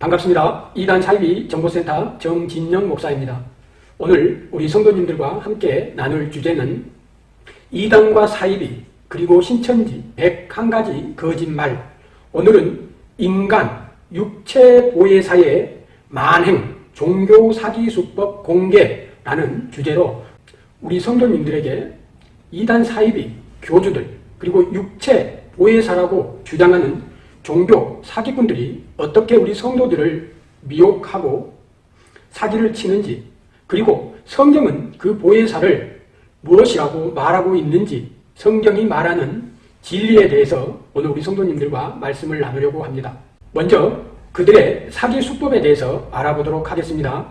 반갑습니다. 이단 사이비 정보센터 정진영 목사입니다. 오늘 우리 성도님들과 함께 나눌 주제는 이단과 사이비 그리고 신천지 101가지 거짓말 오늘은 인간 육체 보혜사의 만행 종교 사기 수법 공개라는 주제로 우리 성도님들에게 이단 사이비 교주들 그리고 육체 보혜사라고 주장하는 종교 사기꾼들이 어떻게 우리 성도들을 미혹하고 사기를 치는지 그리고 성경은 그 보혜사를 무엇이라고 말하고 있는지 성경이 말하는 진리에 대해서 오늘 우리 성도님들과 말씀을 나누려고 합니다. 먼저 그들의 사기 수법에 대해서 알아보도록 하겠습니다.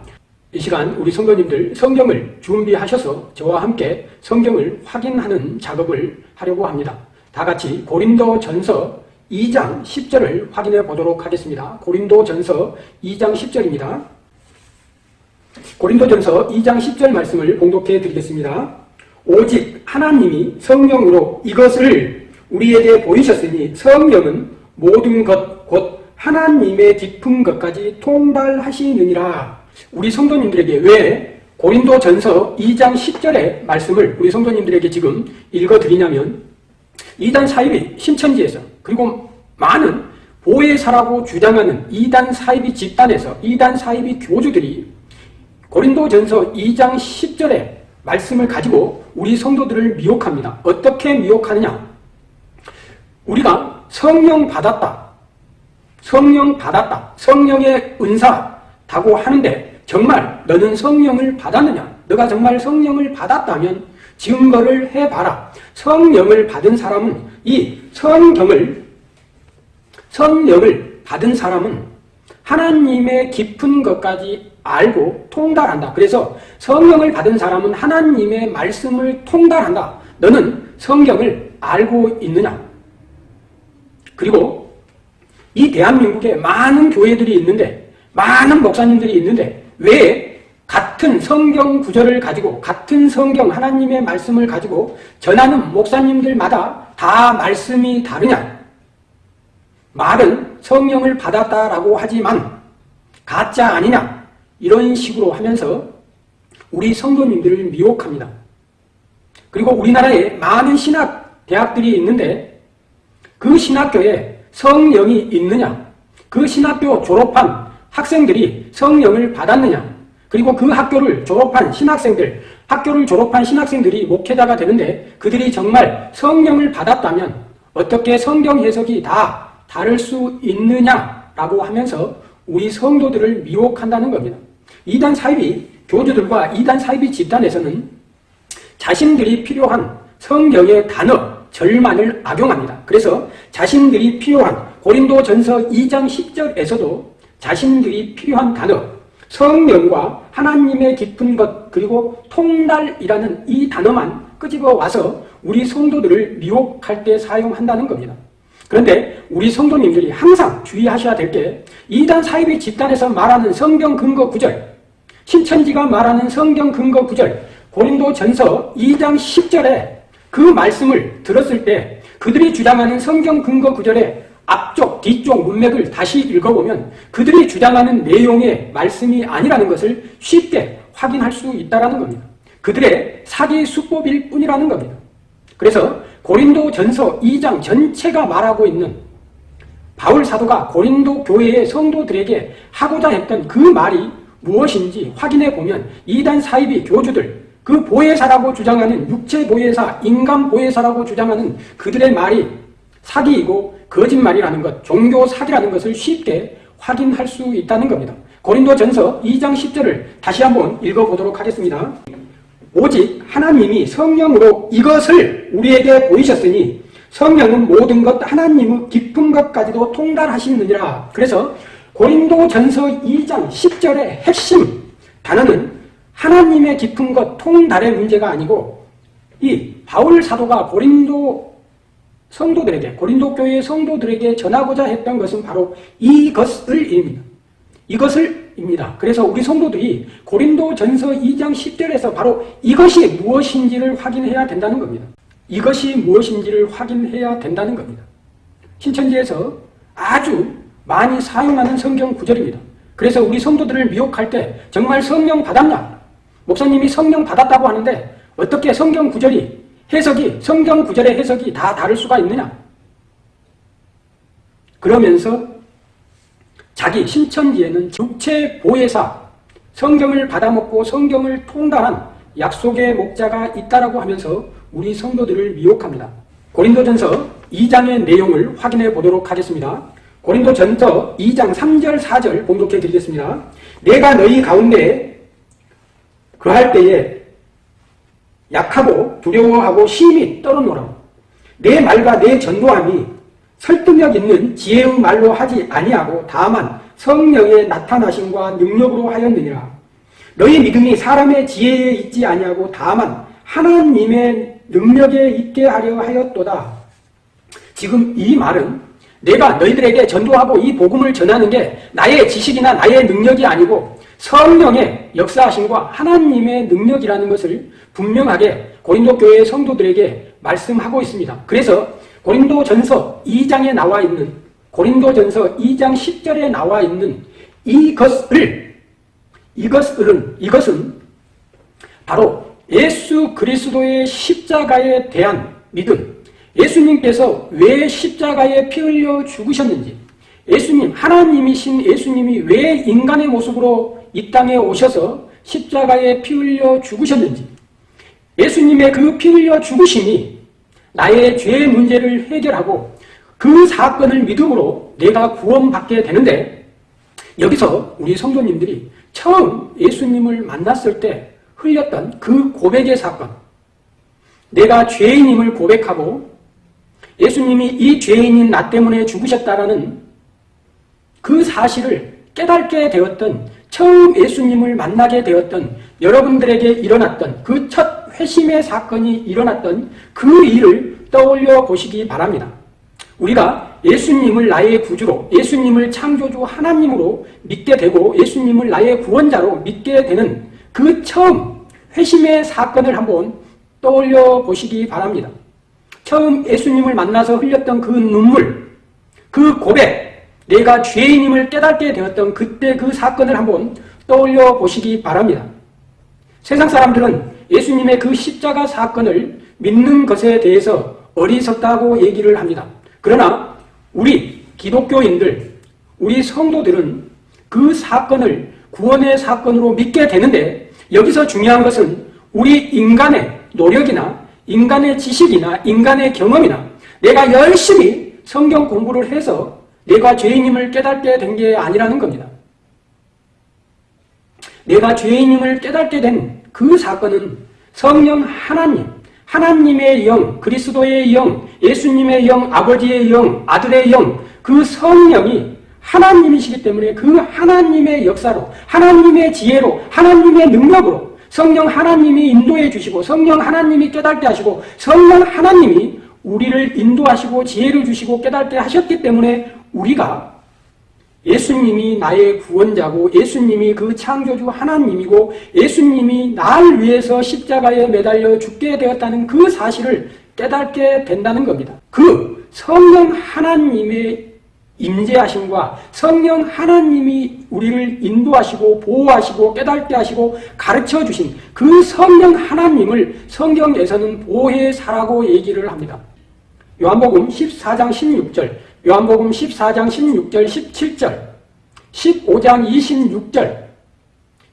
이 시간 우리 성도님들 성경을 준비하셔서 저와 함께 성경을 확인하는 작업을 하려고 합니다. 다 같이 고린도 전서 2장 10절을 확인해 보도록 하겠습니다. 고린도 전서 2장 10절입니다. 고린도 전서 2장 10절 말씀을 봉독해 드리겠습니다. 오직 하나님이 성령으로 이것을 우리에게 보이셨으니 성령은 모든 것, 곧 하나님의 깊은 것까지 통달하시느니라. 우리 성도님들에게 왜 고린도 전서 2장 10절의 말씀을 우리 성도님들에게 지금 읽어드리냐면 이단 사입이 신천지에서 그리고 많은 보혜사라고 주장하는 이단 사입이 집단에서 이단 사입이 교주들이 고린도 전서 2장 10절의 말씀을 가지고 우리 성도들을 미혹합니다. 어떻게 미혹하느냐? 우리가 성령 받았다. 성령 받았다. 성령의 은사 다고 하는데 정말 너는 성령을 받았느냐? 너가 정말 성령을 받았다면 증거를 해봐라. 성령을 받은 사람은 이 성경을 성령을 받은 사람은 하나님의 깊은 것까지 알고 통달한다. 그래서 성령을 받은 사람은 하나님의 말씀을 통달한다. 너는 성경을 알고 있느냐? 그리고 이 대한민국에 많은 교회들이 있는데 많은 목사님들이 있는데 왜 같은 성경 구절을 가지고 같은 성경 하나님의 말씀을 가지고 전하는 목사님들마다 다 말씀이 다르냐? 말은 성령을 받았다라고 하지만 가짜 아니냐? 이런 식으로 하면서 우리 성도님들을 미혹합니다. 그리고 우리나라에 많은 신학 대학들이 있는데 그 신학교에 성령이 있느냐? 그 신학교 졸업한 학생들이 성령을 받았느냐? 그리고 그 학교를 졸업한 신학생들, 학교를 졸업한 신학생들이 목회자가 되는데 그들이 정말 성령을 받았다면 어떻게 성경 해석이 다 다를 수 있느냐라고 하면서 우리 성도들을 미혹한다는 겁니다. 이단 사이비 교주들과 이단 사이비 집단에서는 자신들이 필요한 성경의 단어, 절만을 악용합니다. 그래서 자신들이 필요한 고린도 전서 2장 10절에서도 자신들이 필요한 단어, 성령과 하나님의 깊은 것 그리고 통달이라는 이 단어만 끄집어 와서 우리 성도들을 미혹할 때 사용한다는 겁니다. 그런데 우리 성도님들이 항상 주의하셔야 될 게 이단 사이비 집단에서 말하는 성경 근거 구절 신천지가 말하는 성경 근거 구절 고린도 전서 2장 10절에 그 말씀을 들었을 때 그들이 주장하는 성경 근거 구절의 앞쪽, 뒤쪽 문맥을 다시 읽어보면 그들이 주장하는 내용의 말씀이 아니라는 것을 쉽게 확인할 수 있다는 겁니다. 그들의 사기 수법일 뿐이라는 겁니다. 그래서 고린도 전서 2장 전체가 말하고 있는 바울 사도가 고린도 교회의 성도들에게 하고자 했던 그 말이 무엇인지 확인해 보면 이단 사이비 교주들 그 보혜사라고 주장하는 육체 보혜사, 인간 보혜사라고 주장하는 그들의 말이 사기이고 거짓말이라는 것, 종교 사기라는 것을 쉽게 확인할 수 있다는 겁니다. 고린도 전서 2장 10절을 다시 한번 읽어보도록 하겠습니다. 오직 하나님이 성령으로 이것을 우리에게 보이셨으니 성령은 모든 것 하나님의 깊은 것까지도 통달하시느니라. 그래서 고린도 전서 2장 10절의 핵심 단어는 하나님의 깊은 것 통달의 문제가 아니고 이 바울 사도가 고린도 성도들에게 고린도 교회의 성도들에게 전하고자 했던 것은 바로 이것을입니다. 이것을 입니다. 그래서 우리 성도들이 고린도 전서 2장 10절에서 바로 이것이 무엇인지를 확인해야 된다는 겁니다. 이것이 무엇인지를 확인해야 된다는 겁니다. 신천지에서 아주 많이 사용하는 성경 구절입니다. 그래서 우리 성도들을 미혹할 때 정말 성령 받았나? 목사님이 성령 받았다고 하는데 어떻게 성경 구절이 해석이 성경 구절의 해석이 다 다를 수가 있느냐? 그러면서 자기 신천지에는 육체 보혜사, 성경을 받아먹고 성경을 통달한 약속의 목자가 있다라고 하면서 우리 성도들을 미혹합니다. 고린도전서 2장의 내용을 확인해 보도록 하겠습니다. 고린도전서 2장 3절 4절 봉독해 드리겠습니다. 내가 너희 가운데 그할 때에 약하고 두려워하고 심히 떨어노라. 내 말과 내 전도함이 설득력 있는 지혜의 말로 하지 아니하고 다만 성령의 나타나심과 능력으로 하였느니라. 너희 믿음이 사람의 지혜에 있지 아니하고 다만 하나님의 능력에 있게 하려 하였도다. 지금 이 말은 내가 너희들에게 전도하고 이 복음을 전하는 게 나의 지식이나 나의 능력이 아니고 성령의 역사하심과 하나님의 능력이라는 것을 분명하게 고린도 교회 성도들에게 말씀하고 있습니다. 그래서 고린도 전서 2장에 나와 있는 고린도 전서 2장 10절에 나와 있는 이것을 이것은 이것은 바로 예수 그리스도의 십자가에 대한 믿음 예수님께서 왜 십자가에 피 흘려 죽으셨는지 예수님 하나님이신 예수님이 왜 인간의 모습으로 이 땅에 오셔서 십자가에 피 흘려 죽으셨는지 예수님의 그 피 흘려 죽으심이 나의 죄의 문제를 해결하고 그 사건을 믿음으로 내가 구원받게 되는데 여기서 우리 성도님들이 처음 예수님을 만났을 때 흘렸던 그 고백의 사건 내가 죄인임을 고백하고 예수님이 이 죄인인 나 때문에 죽으셨다라는 그 사실을 깨닫게 되었던 처음 예수님을 만나게 되었던 여러분들에게 일어났던 그 첫 회심의 사건이 일어났던 그 일을 떠올려 보시기 바랍니다. 우리가 예수님을 나의 구주로 예수님을 창조주 하나님으로 믿게 되고 예수님을 나의 구원자로 믿게 되는 그 처음 회심의 사건을 한번 떠올려 보시기 바랍니다. 처음 예수님을 만나서 흘렸던 그 눈물, 그 고백, 내가 죄인임을 깨닫게 되었던 그때 그 사건을 한번 떠올려 보시기 바랍니다. 세상 사람들은 예수님의 그 십자가 사건을 믿는 것에 대해서 어리석다고 얘기를 합니다. 그러나 우리 기독교인들, 우리 성도들은 그 사건을 구원의 사건으로 믿게 되는데 여기서 중요한 것은 우리 인간의 노력이나 인간의 지식이나 인간의 경험이나 내가 열심히 성경 공부를 해서 내가 죄인임을 깨닫게 된 게 아니라는 겁니다. 내가 죄인임을 깨닫게 된 그 사건은 성령 하나님, 하나님의 영, 그리스도의 영, 예수님의 영, 아버지의 영, 아들의 영, 그 성령이 하나님이시기 때문에 그 하나님의 역사로, 하나님의 지혜로, 하나님의 능력으로 성령 하나님이 인도해 주시고 성령 하나님이 깨닫게 하시고 성령 하나님이 우리를 인도하시고 지혜를 주시고 깨닫게 하셨기 때문에 우리가 예수님이 나의 구원자고 예수님이 그 창조주 하나님이고 예수님이 날 위해서 십자가에 매달려 죽게 되었다는 그 사실을 깨닫게 된다는 겁니다. 그 성령 하나님의 임재하심과 성령 하나님이 우리를 인도하시고 보호하시고 깨닫게 하시고 가르쳐 주신 그 성령 하나님을 성경에서는 보혜사라고 얘기를 합니다. 요한복음 14장 16절 요한복음 14장 16절 17절 15장 26절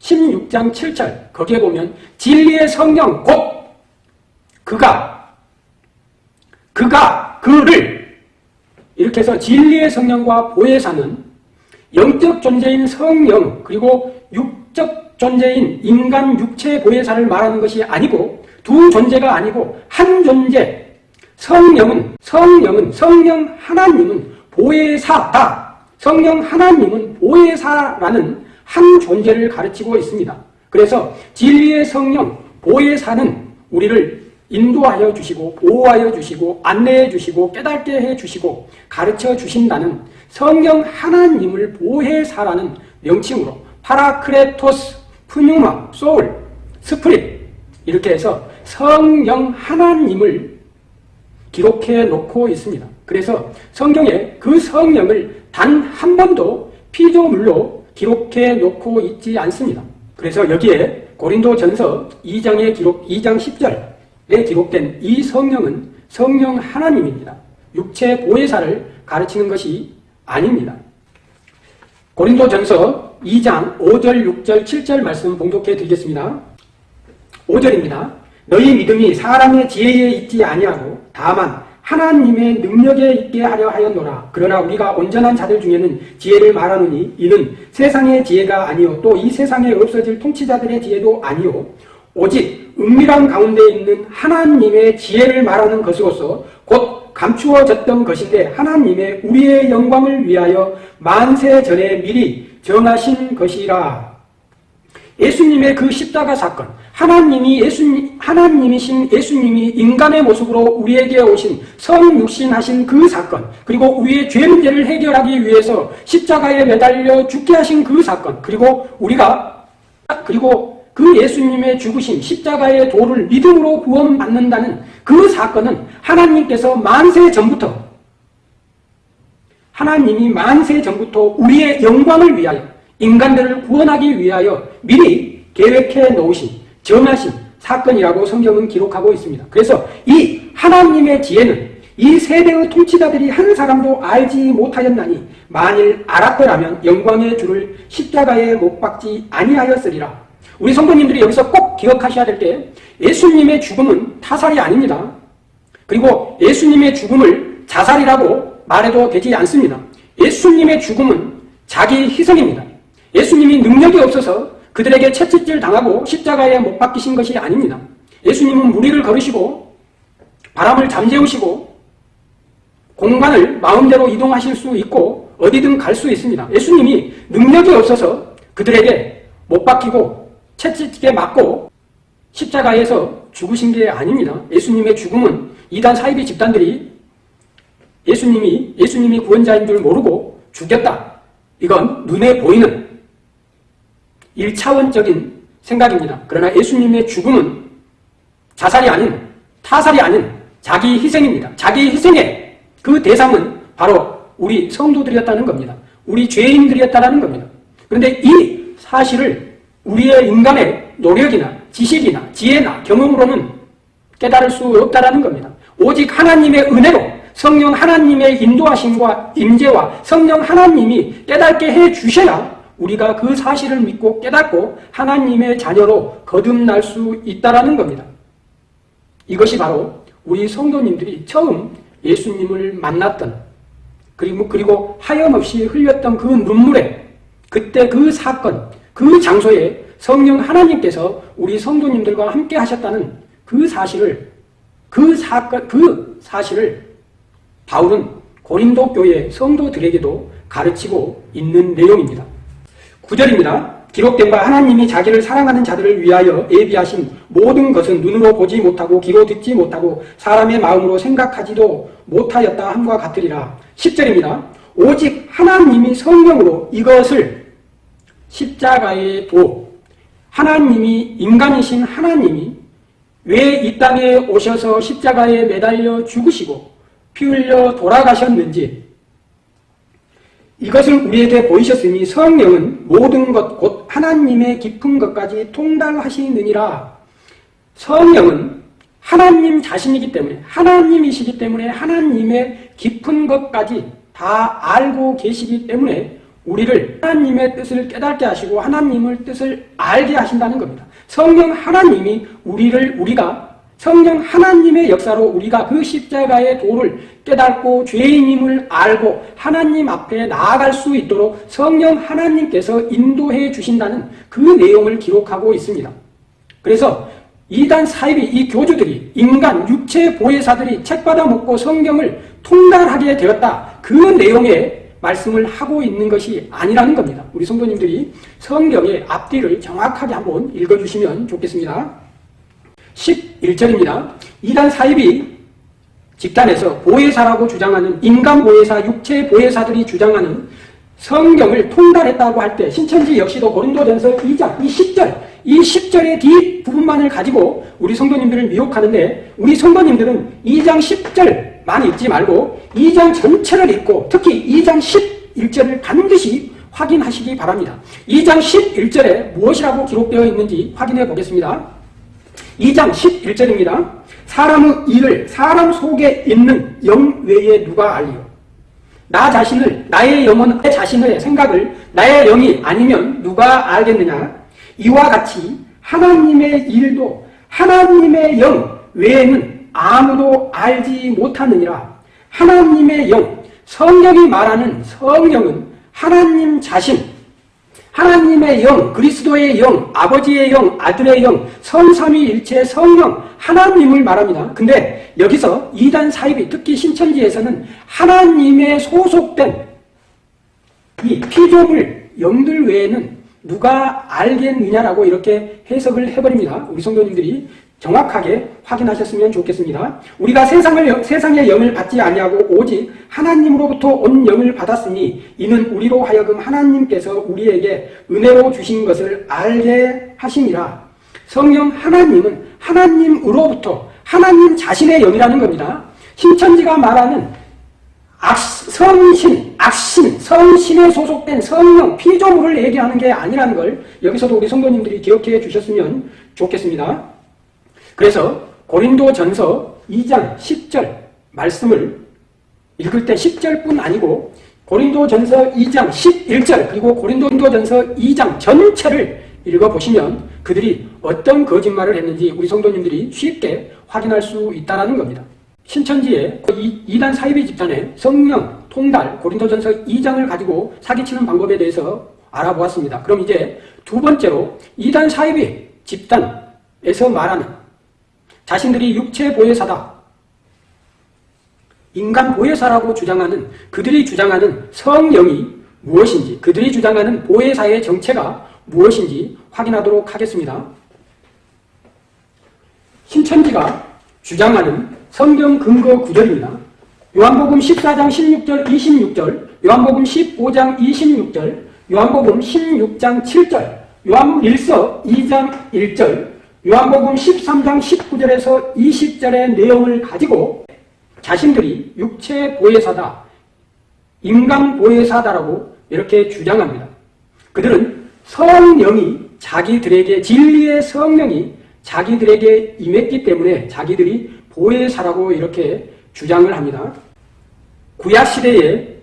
16장 7절 거기에 보면 진리의 성령 곧 그가 그가 그를 이렇게 해서 진리의 성령과 보혜사는 영적 존재인 성령 그리고 육적 존재인 인간 육체 보혜사를 말하는 것이 아니고 두 존재가 아니고 한 존재 성령은 성령은 성령 하나님은 보혜사다. 성령 하나님은 보혜사라는 한 존재를 가르치고 있습니다. 그래서 진리의 성령 보혜사는 우리를 인도하여 주시고 보호하여 주시고 안내해 주시고 깨닫게 해 주시고 가르쳐 주신다는 성령 하나님을 보혜사라는 명칭으로 παράκλητος, πνεῦμα, soul, spirit 이렇게 해서 성령 하나님을 기록해 놓고 있습니다. 그래서 성경에 그 성령을 단 한 번도 피조물로 기록해 놓고 있지 않습니다. 그래서 여기에 고린도 전서 2장의 기록, 2장 10절에 기록된 이 성령은 성령 하나님입니다. 육체 보혜사를 가르치는 것이 아닙니다. 고린도 전서 2장 5절, 6절, 7절 말씀 봉독해 드리겠습니다. 5절입니다. 너희 믿음이 사람의 지혜에 있지 아니하고 다만 하나님의 능력에 있게 하려 하였노라. 그러나 우리가 온전한 자들 중에는 지혜를 말하노니 이는 세상의 지혜가 아니요 또 이 세상에 없어질 통치자들의 지혜도 아니요 오직 은밀한 가운데 있는 하나님의 지혜를 말하는 것으로서 곧 감추어졌던 것인데 하나님의 우리의 영광을 위하여 만세 전에 미리 정하신 것이라. 예수님의 그 십자가 사건, 하나님이 예수님, 하나님이신 예수님이 인간의 모습으로 우리에게 오신 성육신하신 그 사건, 그리고 우리의 죄 문제를 해결하기 위해서 십자가에 매달려 죽게 하신 그 사건, 그리고 우리가, 그리고 그 예수님의 죽으신 십자가의 도를 믿음으로 구원받는다는 그 사건은 하나님께서 만세 전부터, 하나님이 만세 전부터 우리의 영광을 위하여 인간들을 구원하기 위하여 미리 계획해 놓으신 정하신 사건이라고 성경은 기록하고 있습니다. 그래서 이 하나님의 지혜는 이 세대의 통치자들이 한 사람도 알지 못하였나니 만일 알았더라면 영광의 주를 십자가에 못 박지 아니하였으리라. 우리 성도님들이 여기서 꼭 기억하셔야 될 게 예수님의 죽음은 타살이 아닙니다. 그리고 예수님의 죽음을 자살이라고 말해도 되지 않습니다. 예수님의 죽음은 자기 희생입니다. 예수님이 능력이 없어서 그들에게 채찍질 당하고 십자가에 못 박히신 것이 아닙니다. 예수님은 무리를 걸으시고 바람을 잠재우시고 공간을 마음대로 이동하실 수 있고 어디든 갈 수 있습니다. 예수님이 능력이 없어서 그들에게 못 박히고 채찍에 맞고 십자가에서 죽으신 게 아닙니다. 예수님의 죽음은 이단 사이비 집단들이 예수님이 예수님이 구원자인 줄 모르고 죽였다. 이건 눈에 보이는 1차원적인 생각입니다. 그러나 예수님의 죽음은 자살이 아닌 타살이 아닌 자기 희생입니다. 자기 희생의 그 대상은 바로 우리 성도들이었다는 겁니다. 우리 죄인들이었다는 겁니다. 그런데 이 사실을 우리의 인간의 노력이나 지식이나 지혜나 경험으로는 깨달을 수 없다는 겁니다. 오직 하나님의 은혜로 성령 하나님의 인도하심과 임재와 성령 하나님이 깨닫게 해 주셔야 우리가 그 사실을 믿고 깨닫고 하나님의 자녀로 거듭날 수 있다라는 겁니다. 이것이 바로 우리 성도님들이 처음 예수님을 만났던 그리고 그리고 하염없이 흘렸던 그 눈물에 그때 그 사건 그 장소에 성령 하나님께서 우리 성도님들과 함께 하셨다는 그 사실을 그 사건 그 사실을 바울은 고린도 교회 성도들에게도 가르치고 있는 내용입니다. 9절입니다. 기록된 바 하나님이 자기를 사랑하는 자들을 위하여 예비하신 모든 것은 눈으로 보지 못하고 귀로 듣지 못하고 사람의 마음으로 생각하지도 못하였다 함과 같으리라. 10절입니다. 오직 하나님이 성령으로 이것을 십자가의 도 하나님이 인간이신 하나님이 왜 이 땅에 오셔서 십자가에 매달려 죽으시고 피 흘려 돌아가셨는지 이것을 우리에게 보이셨으니 성령은 모든 것 곧 하나님의 깊은 것까지 통달하시느니라. 성령은 하나님 자신이기 때문에 하나님이시기 때문에 하나님의 깊은 것까지 다 알고 계시기 때문에 우리를 하나님의 뜻을 깨닫게 하시고 하나님을 뜻을 알게 하신다는 겁니다. 성령 하나님이 우리를 우리가 성령 하나님의 역사로 우리가 그 십자가의 도를 깨닫고 죄인임을 알고 하나님 앞에 나아갈 수 있도록 성령 하나님께서 인도해 주신다는 그 내용을 기록하고 있습니다. 그래서 이단 사입이 이 교주들이 인간 육체 보혜사들이 책받아 먹고 성경을 통달하게 되었다. 그 내용의 말씀을 하고 있는 것이 아니라는 겁니다. 우리 성도님들이 성경의 앞뒤를 정확하게 한번 읽어주시면 좋겠습니다. 11절입니다. 이단 사입이 집단에서 보혜사라고 주장하는 인간 보혜사, 육체 보혜사들이 주장하는 성경을 통달했다고 할 때 신천지 역시도 고린도전서 2장 이 10절 이 10절의 뒷부분만을 가지고 우리 성도님들을 미혹하는데 우리 성도님들은 2장 10절만 읽지 말고 2장 전체를 읽고 특히 2장 11절을 반드시 확인하시기 바랍니다. 2장 11절에 무엇이라고 기록되어 있는지 확인해 보겠습니다. 2장 11절입니다. 사람의 일을 사람 속에 있는 영 외에 누가 알리요? 나 자신을 나의 영혼 내 자신의 생각을 나의 영이 아니면 누가 알겠느냐 이와 같이 하나님의 일도 하나님의 영 외에는 아무도 알지 못하느니라 하나님의 영 성령이 말하는 성령은 하나님 자신 하나님의 영, 그리스도의 영, 아버지의 영, 아들의 영, 성삼위일체 성령, 하나님을 말합니다. 근데 여기서 이단 사입이 특히 신천지에서는 하나님의 소속된 이 피조물 영들 외에는 누가 알겠느냐라고 이렇게 해석을 해버립니다. 우리 성도님들이 정확하게 확인하셨으면 좋겠습니다. 우리가 세상을 세상의 영을 받지 아니하고 오직 하나님으로부터 온 영을 받았으니 이는 우리로 하여금 하나님께서 우리에게 은혜로 주신 것을 알게 하심이라. 성령 하나님은 하나님으로부터 하나님 자신의 영이라는 겁니다. 신천지가 말하는 악, 성신, 악신, 성신에 소속된 성령, 피조물을 얘기하는 게 아니라는 걸 여기서도 우리 성도님들이 기억해 주셨으면 좋겠습니다. 그래서 고린도 전서 2장 10절 말씀을 읽을 때 10절뿐 아니고 고린도 전서 2장 11절 그리고 고린도 전서 2장 전체를 읽어보시면 그들이 어떤 거짓말을 했는지 우리 성도님들이 쉽게 확인할 수 있다는 겁니다. 신천지의 이단 사이비 집단의 성령, 통달, 고린도전서 2장을 가지고 사기치는 방법에 대해서 알아보았습니다. 그럼 이제 두 번째로 이단 사이비 집단에서 말하는 자신들이 육체 보혜사다. 인간 보혜사라고 주장하는 그들이 주장하는 성령이 무엇인지 그들이 주장하는 보혜사의 정체가 무엇인지 확인하도록 하겠습니다. 신천지가 주장하는 성경 근거 구절입니다. 요한복음 14장 16절 26절 요한복음 15장 26절 요한복음 16장 7절 요한복음 1서 2장 1절 요한복음 13장 19절에서 20절의 내용을 가지고 자신들이 육체 보혜사다, 인간 보혜사다라고 이렇게 주장합니다. 그들은 성령이 자기들에게 진리의 성령이 자기들에게 임했기 때문에 자기들이 보혜사라고 이렇게 주장을 합니다. 구약 시대에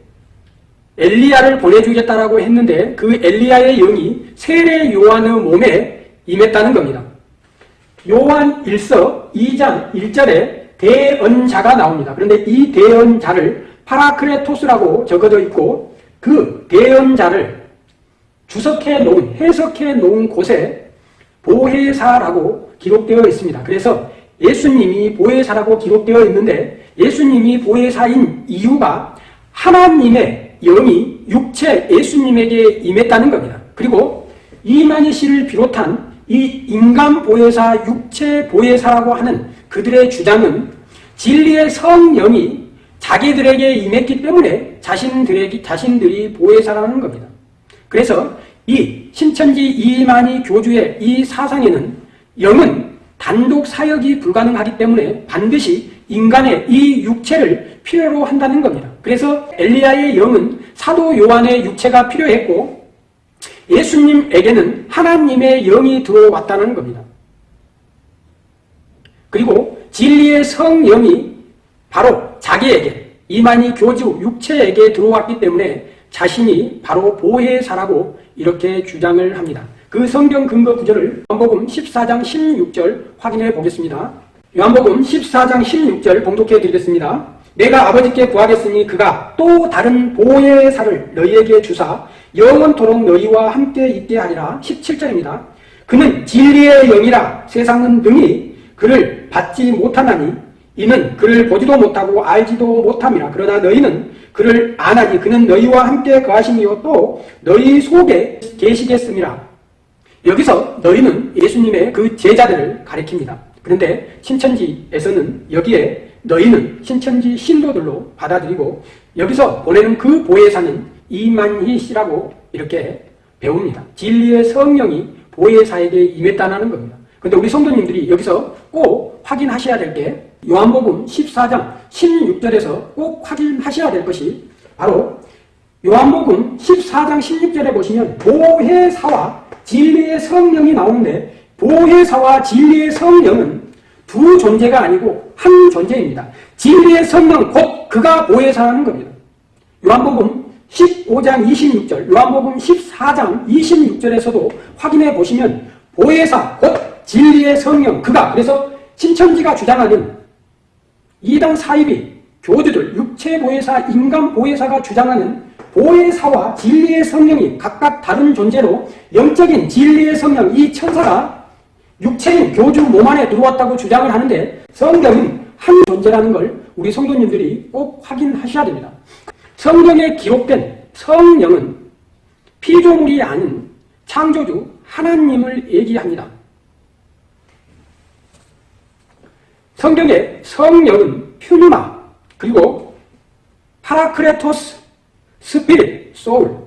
엘리야를 보내주겠다라고 했는데 그 엘리야의 영이 세례 요한의 몸에 임했다는 겁니다. 요한 1서 2장 1절에 대언자가 나옵니다. 그런데 이 대언자를 파라크레토스라고 적어져 있고 그 대언자를 주석해 놓은, 해석해 놓은 곳에 보혜사라고 기록되어 있습니다. 그래서 예수님이 보혜사라고 기록되어 있는데 예수님이 보혜사인 이유가 하나님의 영이 육체 예수님에게 임했다는 겁니다. 그리고 이만희 씨를 비롯한 이 인간 보혜사, 육체 보혜사라고 하는 그들의 주장은 진리의 성령이 자기들에게 임했기 때문에 자신들에게, 자신들이 보혜사라는 겁니다. 그래서 이 신천지 이만희 교주의 이 사상에는 영은 단독 사역이 불가능하기 때문에 반드시 인간의 이 육체를 필요로 한다는 겁니다. 그래서 엘리야의 영은 사도 요한의 육체가 필요했고 예수님에게는 하나님의 영이 들어왔다는 겁니다. 그리고 진리의 성령이 바로 자기에게 이만희 교주 육체에게 들어왔기 때문에 자신이 바로 보혜사라고 이렇게 주장을 합니다. 그 성경 근거 구절을 요한복음 14장 16절 확인해 보겠습니다. 요한복음 14장 16절 봉독해 드리겠습니다. 내가 아버지께 구하겠으니 그가 또 다른 보혜사를 너희에게 주사 영원토록 너희와 함께 있게 하리라 17절입니다. 그는 진리의 영이라 세상은 능히 그를 받지 못하나니 이는 그를 보지도 못하고 알지도 못함이라 그러나 너희는 그를 아나니 그는 너희와 함께 거하심이요 또 너희 속에 계시겠음이라 여기서 너희는 예수님의 그 제자들을 가리킵니다. 그런데 신천지에서는 여기에 너희는 신천지 신도들로 받아들이고 여기서 보내는 그 보혜사는 이만희 씨라고 이렇게 배웁니다. 진리의 성령이 보혜사에게 임했다는 겁니다. 근데 우리 성도님들이 여기서 꼭 확인하셔야 될 게 요한복음 14장 16절에서 꼭 확인하셔야 될 것이 바로 요한복음 14장 16절에 보시면 보혜사와 진리의 성령이 나오는데 보혜사와 진리의 성령은 두 존재가 아니고 한 존재입니다. 진리의 성령 곧 그가 보혜사라는 겁니다. 요한복음 15장 26절, 요한복음 14장 26절에서도 확인해 보시면 보혜사 곧 진리의 성령 그가 그래서 신천지가 주장하는 이단 사입이 교주들 육체 보혜사, 인간 보혜사가 주장하는 보혜사와 진리의 성령이 각각 다른 존재로 영적인 진리의 성령 이 천사가 육체인 교주 몸 안에 들어왔다고 주장을 하는데 성경은 한 존재라는 걸 우리 성도님들이 꼭 확인하셔야 됩니다. 성경에 기록된 성령은 피조물이 아닌 창조주 하나님을 얘기합니다. 성경에 성령은 πνεῦμα 그리고 παράκλητος spirit soul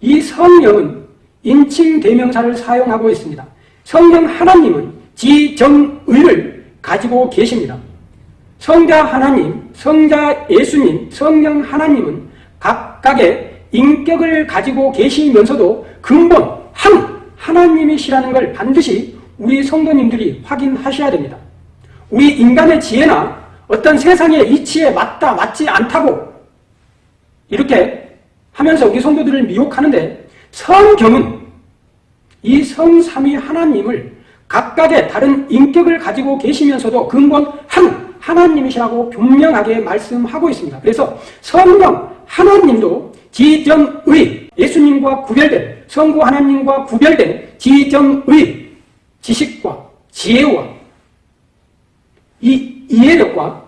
이 성령은 인칭 대명사를 사용하고 있습니다. 성령 하나님은 지정의를 가지고 계십니다. 성자 하나님, 성자 예수님, 성령 하나님은 각각의 인격을 가지고 계시면서도 근본 한 하나님이시라는 걸 반드시 우리 성도님들이 확인하셔야 됩니다. 우리 인간의 지혜나 어떤 세상의 이치에 맞다 맞지 않다고 이렇게 하면서 우리 성도들을 미혹하는데 성경은 이 성삼위 하나님을 각각의 다른 인격을 가지고 계시면서도 근본 한 하나님이시라고 분명하게 말씀하고 있습니다. 그래서 성령 하나님도 지정의 예수님과 구별된 성부 하나님과 구별된 지정의 지식과 지혜와 이 이해력과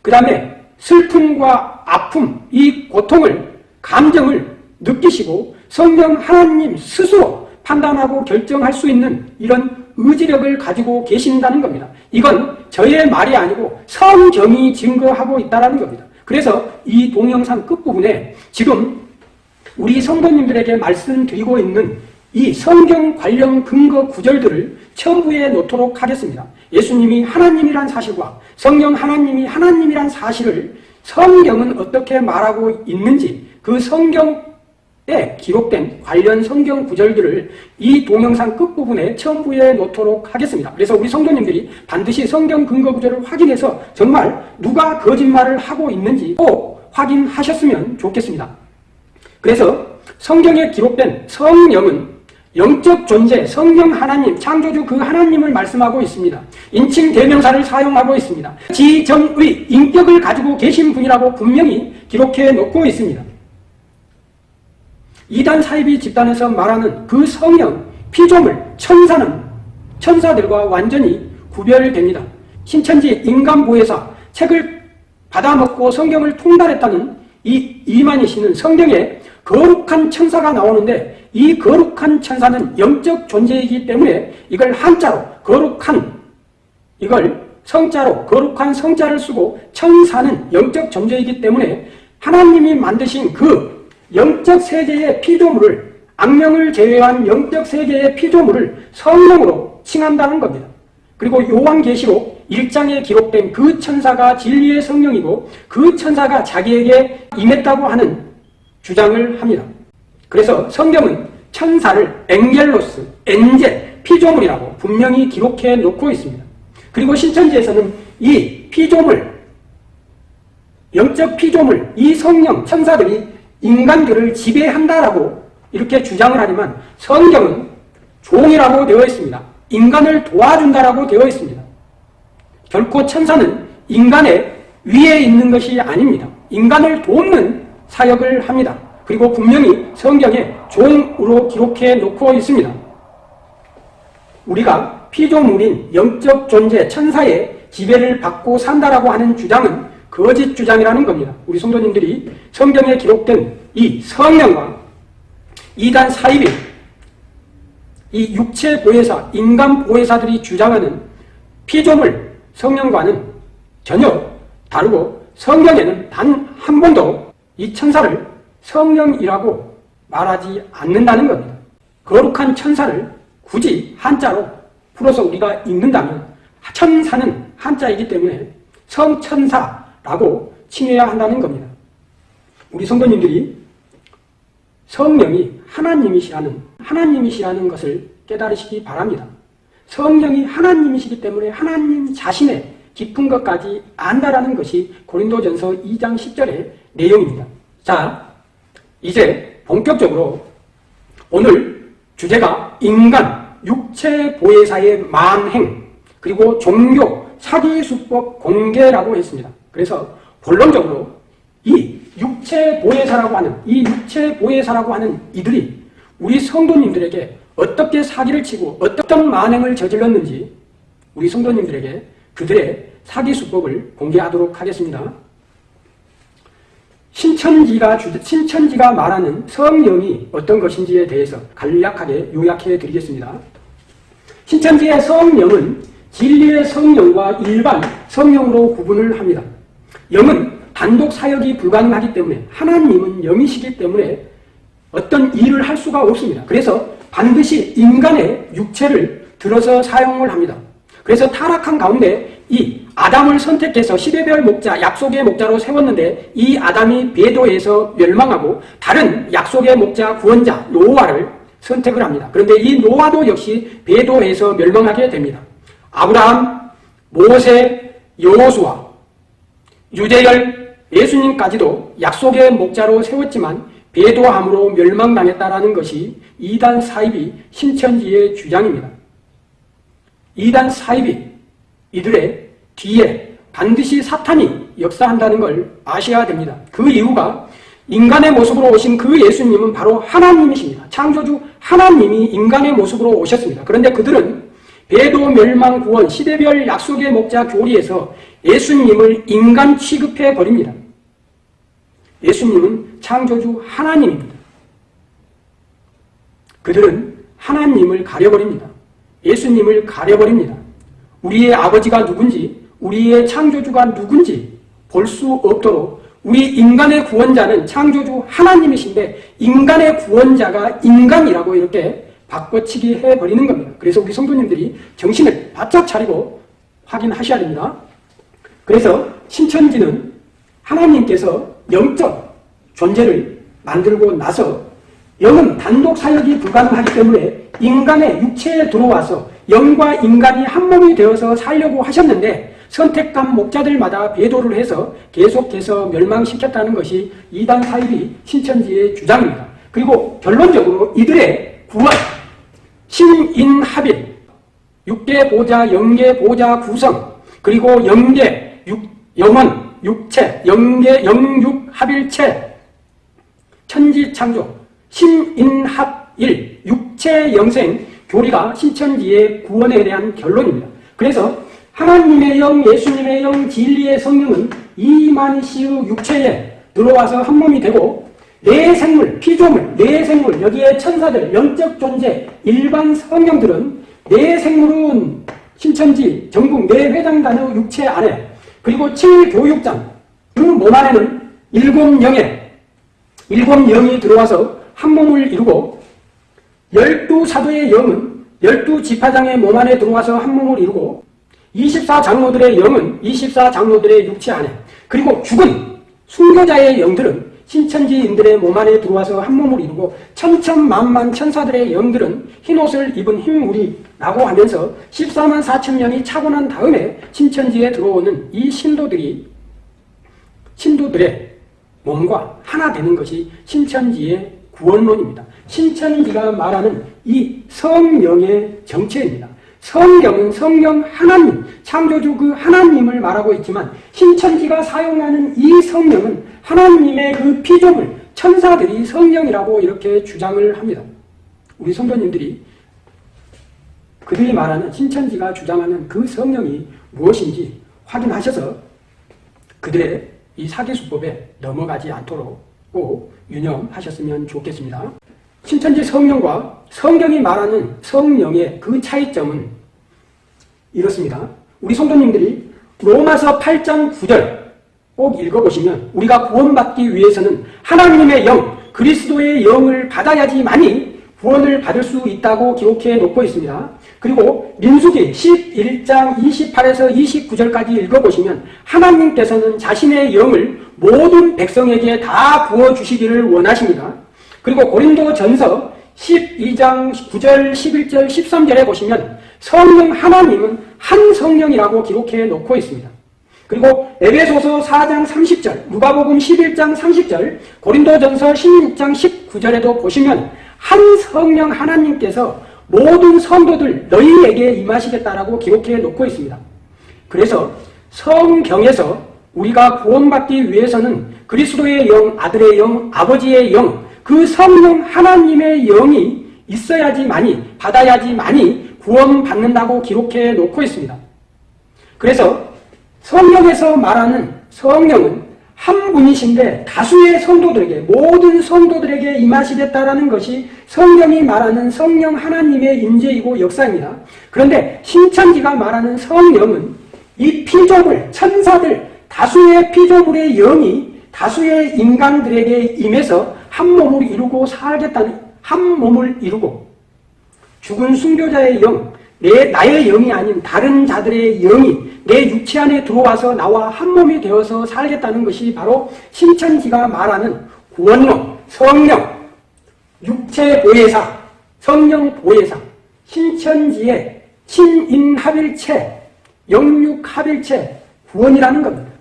그 다음에 슬픔과 아픔, 이 고통을 감정을 느끼시고 성령 하나님 스스로 판단하고 결정할 수 있는 이런 의지력을 가지고 계신다는 겁니다. 이건 저의 말이 아니고 성경이 증거하고 있다는 겁니다. 그래서 이 동영상 끝부분에 지금 우리 성도님들에게 말씀드리고 있는 이 성경 관련 근거 구절들을 첨부해 놓도록 하겠습니다. 예수님이 하나님이란 사실과 성령 하나님이 하나님이란 사실을 성경은 어떻게 말하고 있는지 그 성경 에 기록된 관련 성경 구절들을 이 동영상 끝부분에 첨부해 놓도록 하겠습니다. 그래서 우리 성도님들이 반드시 성경 근거 구절을 확인해서 정말 누가 거짓말을 하고 있는지 꼭 확인하셨으면 좋겠습니다. 그래서 성경에 기록된 성령은 영적 존재, 성령 하나님, 창조주 그 하나님을 말씀하고 있습니다. 인칭 대명사를 사용하고 있습니다. 지정의, 인격을 가지고 계신 분이라고 분명히 기록해 놓고 있습니다. 이단 사이비 집단에서 말하는 그 성령, 피조물, 천사는 천사들과 완전히 구별됩니다. 신천지 인간보혜사 책을 받아먹고 성경을 통달했다는 이 이만희 씨는 성경에 거룩한 천사가 나오는데 이 거룩한 천사는 영적 존재이기 때문에 이걸 한자로 거룩한 이걸 성자로 거룩한 성자를 쓰고 천사는 영적 존재이기 때문에 하나님이 만드신 그 영적 세계의 피조물을 악령을 제외한 영적 세계의 피조물을 성령으로 칭한다는 겁니다. 그리고 요한계시록 1장에 기록된 그 천사가 진리의 성령이고 그 천사가 자기에게 임했다고 하는 주장을 합니다. 그래서 성경은 천사를 엥겔로스, 엔젤, 피조물이라고 분명히 기록해 놓고 있습니다. 그리고 신천지에서는 이 피조물, 영적 피조물, 이 성령, 천사들이 인간들을 지배한다라고 이렇게 주장을 하지만 성경은 종이라고 되어 있습니다. 인간을 도와준다라고 되어 있습니다. 결코 천사는 인간의 위에 있는 것이 아닙니다. 인간을 돕는 사역을 합니다. 그리고 분명히 성경에 종으로 기록해 놓고 있습니다. 우리가 피조물인 영적 존재 천사의 지배를 받고 산다라고 하는 주장은 거짓 주장이라는 겁니다. 우리 성도님들이 성경에 기록된 이 성령과 이단 사이비 이 육체 보혜사, 인간 보혜사들이 주장하는 피조물 성령과는 전혀 다르고 성경에는 단 한 번도 이 천사를 성령이라고 말하지 않는다는 겁니다. 거룩한 천사를 굳이 한자로 풀어서 우리가 읽는다면 천사는 한자이기 때문에 성천사 라고 칭해야 한다는 겁니다. 우리 성도님들이 성령이 하나님이시라는 하나님이시라는 것을 깨달으시기 바랍니다. 성령이 하나님이시기 때문에 하나님 자신의 깊은 것까지 안다라는 것이 고린도전서 2장 10절의 내용입니다. 자, 이제 본격적으로 오늘 주제가 인간, 육체 보혜사의 만행, 그리고 종교, 사기수법 공개라고 했습니다. 그래서 본론적으로 이 육체 보혜사라고 하는, 이 육체 보혜사라고 하는 이들이 우리 성도님들에게 어떻게 사기를 치고 어떤 만행을 저질렀는지 우리 성도님들에게 그들의 사기 수법을 공개하도록 하겠습니다. 신천지가, 신천지가 말하는 성령이 어떤 것인지에 대해서 간략하게 요약해 드리겠습니다. 신천지의 성령은 진리의 성령과 일반 성령으로 구분을 합니다. 영은 단독 사역이 불가능하기 때문에 하나님은 영이시기 때문에 어떤 일을 할 수가 없습니다. 그래서 반드시 인간의 육체를 들어서 사용을 합니다. 그래서 타락한 가운데 이 아담을 선택해서 시대별 목자, 약속의 목자로 세웠는데 이 아담이 배도해서 멸망하고 다른 약속의 목자, 구원자, 노아를 선택을 합니다. 그런데 이 노아도 역시 배도해서 멸망하게 됩니다. 아브라함, 모세, 여호수아, 유대열, 예수님까지도 약속의 목자로 세웠지만 배도함으로 멸망당했다라는 것이 이단 사입이 신천지의 주장입니다. 이단 사입이 이들의 뒤에 반드시 사탄이 역사한다는 걸 아셔야 됩니다. 그 이유가 인간의 모습으로 오신 그 예수님은 바로 하나님이십니다. 창조주 하나님이 인간의 모습으로 오셨습니다. 그런데 그들은 배도 멸망 구원 시대별 약속의 목자 교리에서 예수님을 인간 취급해 버립니다. 예수님은 창조주 하나님입니다. 그들은 하나님을 가려버립니다. 예수님을 가려버립니다. 우리의 아버지가 누군지, 우리의 창조주가 누군지 볼 수 없도록 우리 인간의 구원자는 창조주 하나님이신데 인간의 구원자가 인간이라고 이렇게 바꿔치기 해버리는 겁니다. 그래서 우리 성도님들이 정신을 바짝 차리고 확인하셔야 됩니다. 그래서 신천지는 하나님께서 영적 존재를 만들고 나서 영은 단독 사역이 불가능하기 때문에 인간의 육체에 들어와서 영과 인간이 한 몸이 되어서 살려고 하셨는데 선택한 목자들마다 배도를 해서 계속해서 멸망시켰다는 것이 이단 사입이 신천지의 주장입니다. 그리고 결론적으로 이들의 구원, 신인합일, 육계 보자, 영계 보자 구성, 그리고 영계, 육, 영원, 육체, 영계, 영육 합일체, 천지창조, 신인합일, 육체 영생, 교리가 신천지의 구원에 대한 결론입니다. 그래서 하나님의 영, 예수님의 영, 진리의 성령은 이만시의 육체에 들어와서 한 몸이 되고 내 생물, 피조물, 내 생물, 여기에 천사들, 영적 존재, 일반 성령들은 내 생물은 신천지, 전국 내 회장단의 육체 안에 그리고 7교육장, 그몸 안에는 일곱 영에 일곱 영이 들어와서 한 몸을 이루고 열두 사도의 영은 열두 지파장의 몸 안에 들어와서 한 몸을 이루고 24장로들의 영은 24장로들의 육체 안에 그리고 죽은 순교자의 영들은 신천지인들의 몸 안에 들어와서 한 몸을 이루고 천천만만 천사들의 영들은 흰옷을 입은 흰우리라고 하면서 14만 4천 명이 차고 난 다음에 신천지에 들어오는 이 신도들이 신도들의 몸과 하나 되는 것이 신천지의 구원론입니다. 신천지가 말하는 이 성령의 정체입니다. 성경은 성령 하나님, 창조주 그 하나님을 말하고 있지만 신천지가 사용하는 이 성령은 하나님의 그 피조물, 천사들이 성령이라고 이렇게 주장을 합니다. 우리 성도님들이 그들이 말하는 신천지가 주장하는 그 성령이 무엇인지 확인하셔서 그들의 이 사기수법에 넘어가지 않도록 꼭 유념하셨으면 좋겠습니다. 신천지 성령과 성경이 말하는 성령의 그 차이점은 이렇습니다. 우리 성도님들이 로마서 8장 9절 꼭 읽어보시면 우리가 구원받기 위해서는 하나님의 영, 그리스도의 영을 받아야지만이 구원을 받을 수 있다고 기록해 놓고 있습니다. 그리고 민수기 11장 28에서 29절까지 읽어보시면 하나님께서는 자신의 영을 모든 백성에게 다 부어주시기를 원하십니다. 그리고 고린도 전서 12장 9절, 11절, 13절에 보시면 성령 하나님은 한 성령이라고 기록해 놓고 있습니다. 그리고 에베소서 4장 30절, 누가복음 11장 30절, 고린도전서 16장 19절에도 보시면 한 성령 하나님께서 모든 성도들 너희에게 임하시겠다라고 기록해 놓고 있습니다. 그래서 성경에서 우리가 구원받기 위해서는 그리스도의 영, 아들의 영, 아버지의 영, 그 성령 하나님의 영이 있어야지만이 받아야지만이 구원받는다고 기록해 놓고 있습니다. 그래서 성령에서 말하는 성령은 한 분이신데 다수의 성도들에게 모든 성도들에게 임하시겠다라는 것이 성경이 말하는 성령 하나님의 임재이고 역사입니다. 그런데 신천지가 말하는 성령은 이 피조물 천사들 다수의 피조물의 영이 다수의 인간들에게 임해서 한 몸을 이루고 살겠다는 한 몸을 이루고 죽은 순교자의 영, 내 나의 영이 아닌 다른 자들의 영이 내 육체 안에 들어와서 나와 한 몸이 되어서 살겠다는 것이 바로 신천지가 말하는 구원론, 성령, 육체 보혜사, 성령 보혜사, 신천지의 친인합일체, 영육합일체, 구원이라는 겁니다.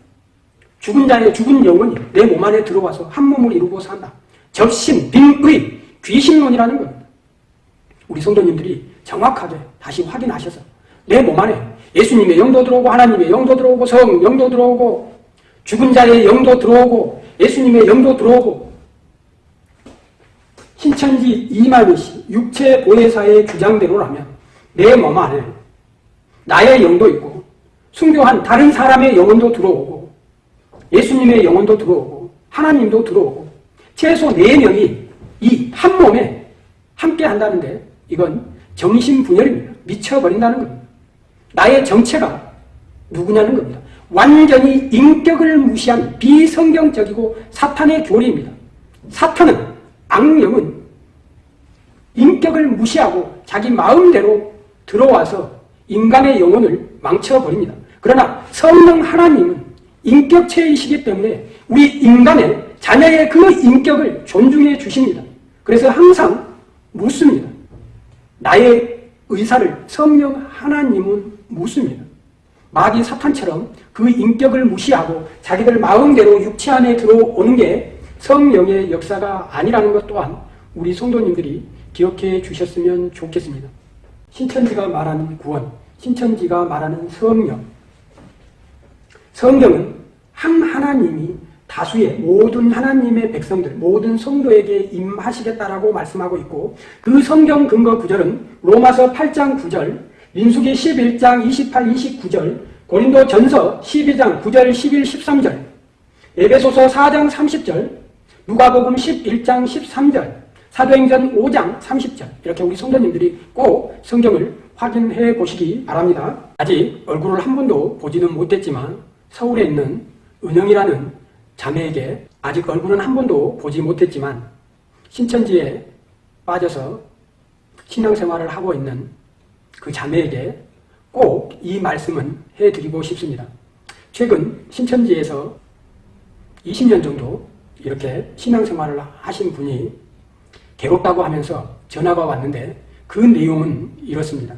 죽은 자의 죽은 영혼이 내 몸 안에 들어와서 한 몸을 이루고 산다. 적신, 빙의, 귀신론이라는 겁니다. 우리 성도님들이 정확하게 다시 확인하셔서 내 몸 안에 예수님의 영도 들어오고 하나님의 영도 들어오고 성 영도 들어오고 죽은 자의 영도 들어오고 예수님의 영도 들어오고 신천지 이만희 육체 보혜사의 주장대로라면 내 몸 안에 나의 영도 있고 순교한 다른 사람의 영혼도 들어오고 예수님의 영혼도 들어오고 하나님도 들어오고 최소 4명이 이 한 몸에 함께 한다는데 이건 정신분열입니다. 미쳐버린다는 겁니다. 나의 정체가 누구냐는 겁니다. 완전히 인격을 무시한 비성경적이고 사탄의 교리입니다. 사탄은 악령은 인격을 무시하고 자기 마음대로 들어와서 인간의 영혼을 망쳐버립니다. 그러나 성령 하나님은 인격체이시기 때문에 우리 인간의 자녀의 그 인격을 존중해 주십니다. 그래서 항상 묻습니다. 나의 의사를 성령 하나님은 묻습니다. 마귀 사탄처럼 그 인격을 무시하고 자기들 마음대로 육체 안에 들어오는 게 성령의 역사가 아니라는 것 또한 우리 성도님들이 기억해 주셨으면 좋겠습니다. 신천지가 말하는 구원, 신천지가 말하는 성령. 성경은 한 하나님이 다수의 모든 하나님의 백성들, 모든 성도에게 임하시겠다라고 말씀하고 있고 그 성경 근거 구절은 로마서 8장 9절, 민수기 11장 28, 29절, 고린도 전서 12장 9절, 11, 13절, 에베소서 4장 30절, 누가복음 11장 13절, 사도행전 5장 30절 이렇게 우리 성도님들이 꼭 성경을 확인해 보시기 바랍니다. 아직 얼굴을 한 번도 보지는 못했지만 서울에 있는 은영이라는 자매에게 아직 얼굴은 한 번도 보지 못했지만 신천지에 빠져서 신앙생활을 하고 있는 그 자매에게 꼭 이 말씀은 해드리고 싶습니다. 최근 신천지에서 20년 정도 이렇게 신앙생활을 하신 분이 괴롭다고 하면서 전화가 왔는데 그 내용은 이렇습니다.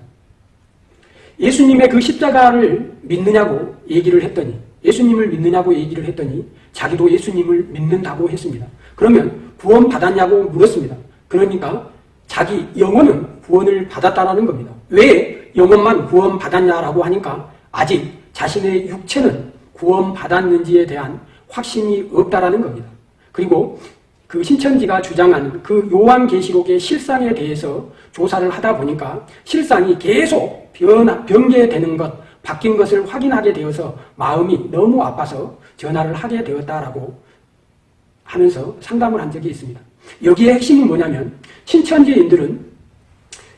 예수님의 그 십자가를 믿느냐고 얘기를 했더니 예수님을 믿느냐고 얘기를 했더니 자기도 예수님을 믿는다고 했습니다. 그러면 구원 받았냐고 물었습니다. 그러니까 자기 영혼은 구원을 받았다라는 겁니다. 왜 영혼만 구원 받았냐라고 하니까 아직 자신의 육체는 구원 받았는지에 대한 확신이 없다라는 겁니다. 그리고 그 신천지가 주장하는 그 요한계시록의 실상에 대해서 조사를 하다 보니까 실상이 계속 변화, 변개되는 것, 바뀐 것을 확인하게 되어서 마음이 너무 아파서 전화를 하게 되었다라고 하면서 상담을 한 적이 있습니다. 여기에 핵심은 뭐냐면 신천지인들은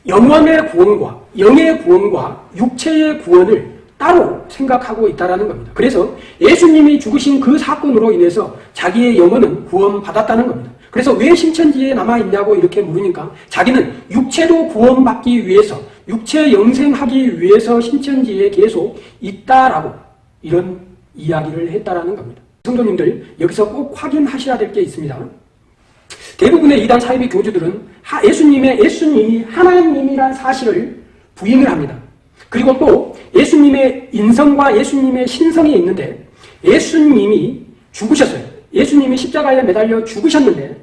영원의 구원과 영의 구원과 육체의 구원을 따로 생각하고 있다는 겁니다. 그래서 예수님이 죽으신 그 사건으로 인해서 자기의 영혼은 구원받았다는 겁니다. 그래서 왜 신천지에 남아있냐고 이렇게 물으니까 자기는 육체도 구원받기 위해서 육체 영생하기 위해서 신천지에 계속 있다라고 이런 이야기를 했다라는 겁니다. 성도님들 여기서 꼭 확인하셔야 될 게 있습니다. 대부분의 이단 사이비 교주들은 예수님의 예수님이 하나님이란 사실을 부인을 합니다. 그리고 또 예수님의 인성과 예수님의 신성이 있는데 예수님이 죽으셨어요. 예수님이 십자가에 매달려 죽으셨는데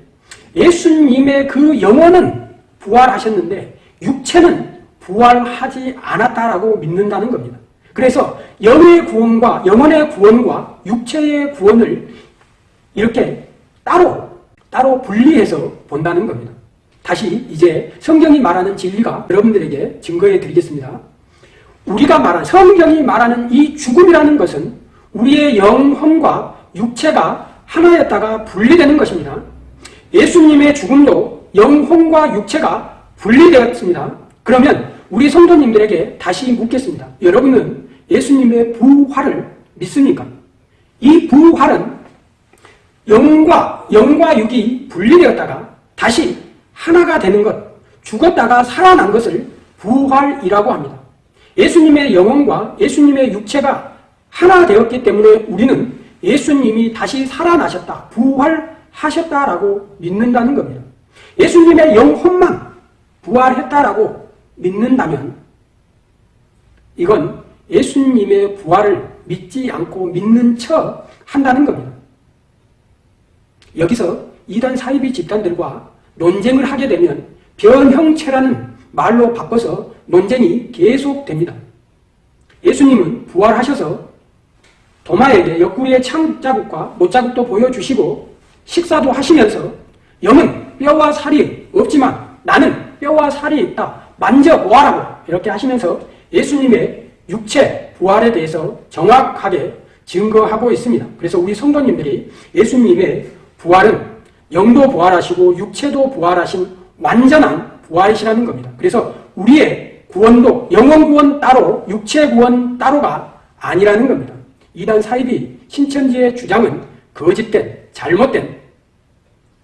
예수님의 그 영혼은 부활하셨는데 육체는 부활하지 않았다라고 믿는다는 겁니다. 그래서 영의 구원과 영혼의 구원과 육체의 구원을 이렇게 따로 따로 분리해서 본다는 겁니다. 다시 이제 성경이 말하는 진리가 여러분들에게 증거해 드리겠습니다. 우리가 말하는 성경이 말하는 이 죽음이라는 것은 우리의 영혼과 육체가 하나였다가 분리되는 것입니다. 예수님의 죽음도 영혼과 육체가 분리되었습니다. 그러면 우리 성도님들에게 다시 묻겠습니다. 여러분은 예수님의 부활을 믿습니까? 이 부활은 영과 영과 육이 분리되었다가 다시 하나가 되는 것, 죽었다가 살아난 것을 부활이라고 합니다. 예수님의 영혼과 예수님의 육체가 하나 되었기 때문에 우리는 예수님이 다시 살아나셨다, 부활하셨다라고 믿는다는 겁니다. 예수님의 영혼만 부활했다라고 믿는다면 이건 예수님의 부활을 믿지 않고 믿는 척 한다는 겁니다. 여기서 이단 사이비 집단들과 논쟁을 하게 되면 변형체라는 말로 바꿔서 논쟁이 계속됩니다. 예수님은 부활하셔서 도마에게 옆구리의 창자국과 못자국도 보여주시고 식사도 하시면서 영은 뼈와 살이 없지만 나는 뼈와 살이 있다. 만져보아라고 이렇게 하시면서 예수님의 육체 부활에 대해서 정확하게 증거하고 있습니다. 그래서 우리 성도님들이 예수님의 부활은 영도 부활하시고 육체도 부활하신 완전한 부활이시라는 겁니다. 그래서 우리의 구원도 영원 구원 따로 육체 구원 따로가 아니라는 겁니다. 이단 사이비 신천지의 주장은 거짓된 잘못된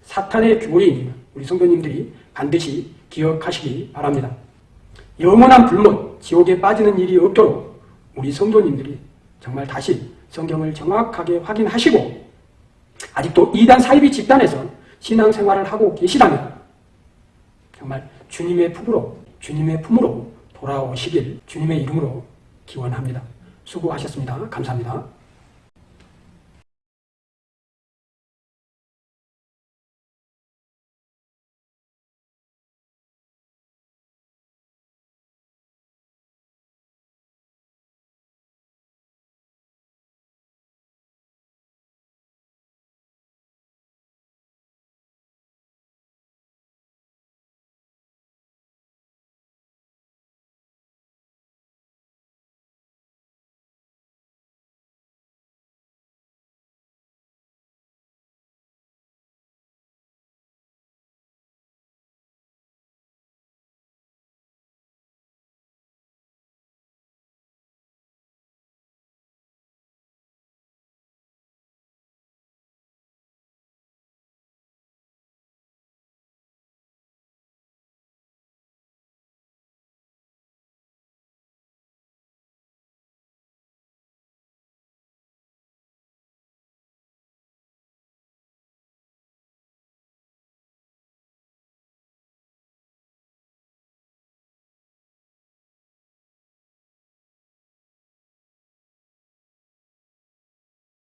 사탄의 교리입니다. 우리 성도님들이 반드시 기억하시기 바랍니다. 영원한 불못, 지옥에 빠지는 일이 없도록 우리 성도님들이 정말 다시 성경을 정확하게 확인하시고 아직도 이단 사이비 집단에서 신앙생활을 하고 계시다면 정말 주님의 품으로 주님의 품으로 돌아오시길 주님의 이름으로 기원합니다. 수고하셨습니다. 감사합니다.